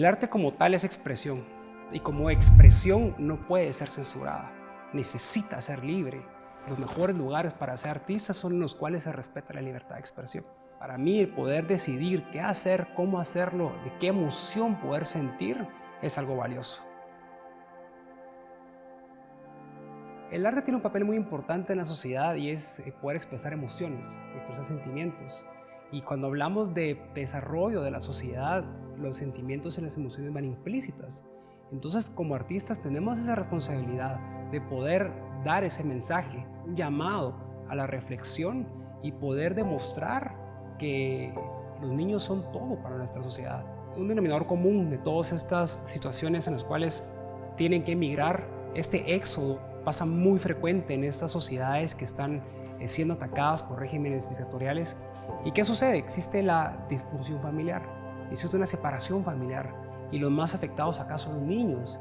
El arte como tal es expresión y como expresión no puede ser censurada. Necesita ser libre. Los mejores lugares para ser artista son los cuales se respeta la libertad de expresión. Para mí el poder decidir qué hacer, cómo hacerlo, de qué emoción poder sentir es algo valioso. El arte tiene un papel muy importante en la sociedad y es eh, poder expresar emociones, expresar sentimientos. Y cuando hablamos de desarrollo de la sociedad, los sentimientos y las emociones van implícitas. Entonces, como artistas tenemos esa responsabilidad de poder dar ese mensaje, un llamado a la reflexión y poder demostrar que los niños son todo para nuestra sociedad. Un denominador común de todas estas situaciones en las cuales tienen que emigrar, este éxodo pasa muy frecuente en estas sociedades que están siendo atacadas por regímenes dictatoriales. ¿Y qué sucede? Existe la disfunción familiar, existe una separación familiar y los más afectados acá son los niños.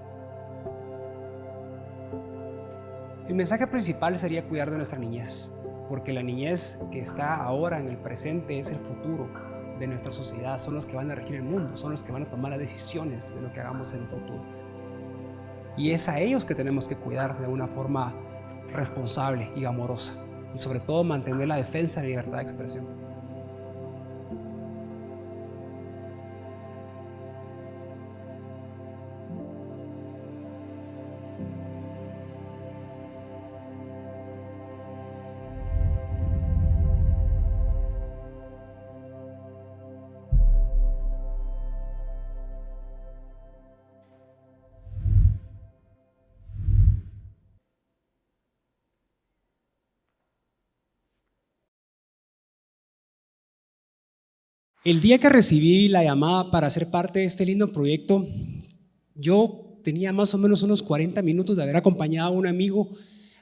El mensaje principal sería cuidar de nuestra niñez, porque la niñez que está ahora en el presente es el futuro de nuestra sociedad, son los que van a regir el mundo, son los que van a tomar las decisiones de lo que hagamos en el futuro. Y es a ellos que tenemos que cuidar de una forma responsable y amorosa y sobre todo mantener la defensa de la libertad de expresión. El día que recibí la llamada para ser parte de este lindo proyecto, yo tenía más o menos unos 40 minutos de haber acompañado a un amigo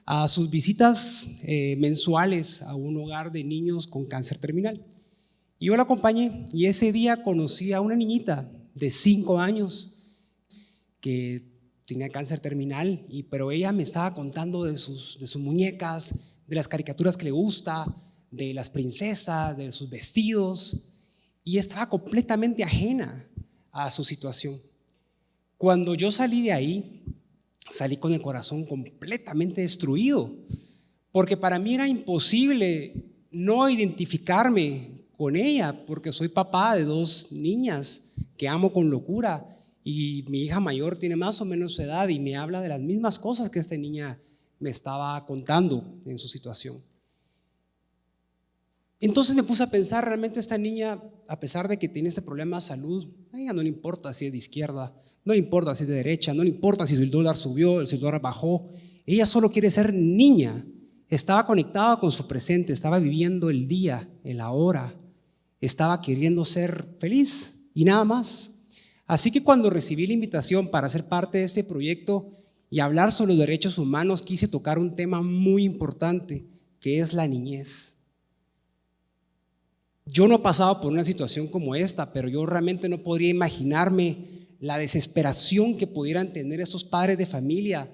a sus visitas eh, mensuales a un hogar de niños con cáncer terminal. Y yo lo acompañé y ese día conocí a una niñita de 5 años que tenía cáncer terminal, y, pero ella me estaba contando de sus muñecas, de las caricaturas que le gusta, de las princesas, de sus vestidos y estaba completamente ajena a su situación. Cuando yo salí de ahí, salí con el corazón completamente destruido, porque para mí era imposible no identificarme con ella, porque soy papá de dos niñas que amo con locura y mi hija mayor tiene más o menos su edad y me habla de las mismas cosas que esta niña me estaba contando en su situación. Entonces me puse a pensar, realmente esta niña, a pesar de que tiene este problema de salud, a ella no le importa si es de izquierda, no le importa si es de derecha, no le importa si el dólar subió, el dólar bajó, ella solo quiere ser niña. Estaba conectada con su presente, estaba viviendo el día, el ahora, estaba queriendo ser feliz y nada más. Así que cuando recibí la invitación para ser parte de este proyecto y hablar sobre los derechos humanos, quise tocar un tema muy importante, que es la niñez. Yo no he pasado por una situación como esta, pero yo realmente no podría imaginarme la desesperación que pudieran tener estos padres de familia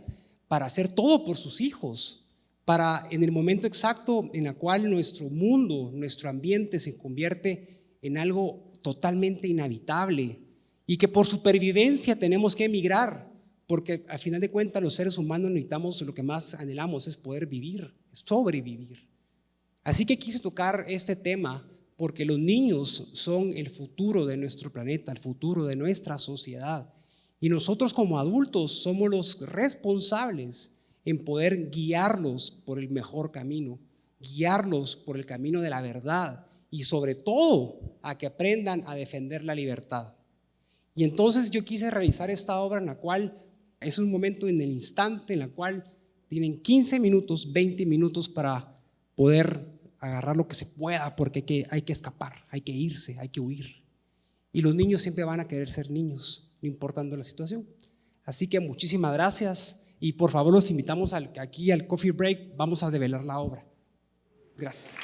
para hacer todo por sus hijos, para en el momento exacto en el cual nuestro mundo, nuestro ambiente se convierte en algo totalmente inhabitable y que por supervivencia tenemos que emigrar, porque al final de cuentas los seres humanos necesitamos, lo que más anhelamos es poder vivir, sobrevivir. Así que quise tocar este tema porque los niños son el futuro de nuestro planeta, el futuro de nuestra sociedad. Y nosotros como adultos somos los responsables en poder guiarlos por el mejor camino, guiarlos por el camino de la verdad y sobre todo a que aprendan a defender la libertad. Y entonces yo quise realizar esta obra en la cual es un momento en el instante en la cual tienen 15 minutos, 20 minutos para poder agarrar lo que se pueda porque hay que, hay que escapar, hay que irse, hay que huir. Y los niños siempre van a querer ser niños, no importando la situación. Así que muchísimas gracias y por favor los invitamos al, aquí al coffee break, vamos a develar la obra. Gracias.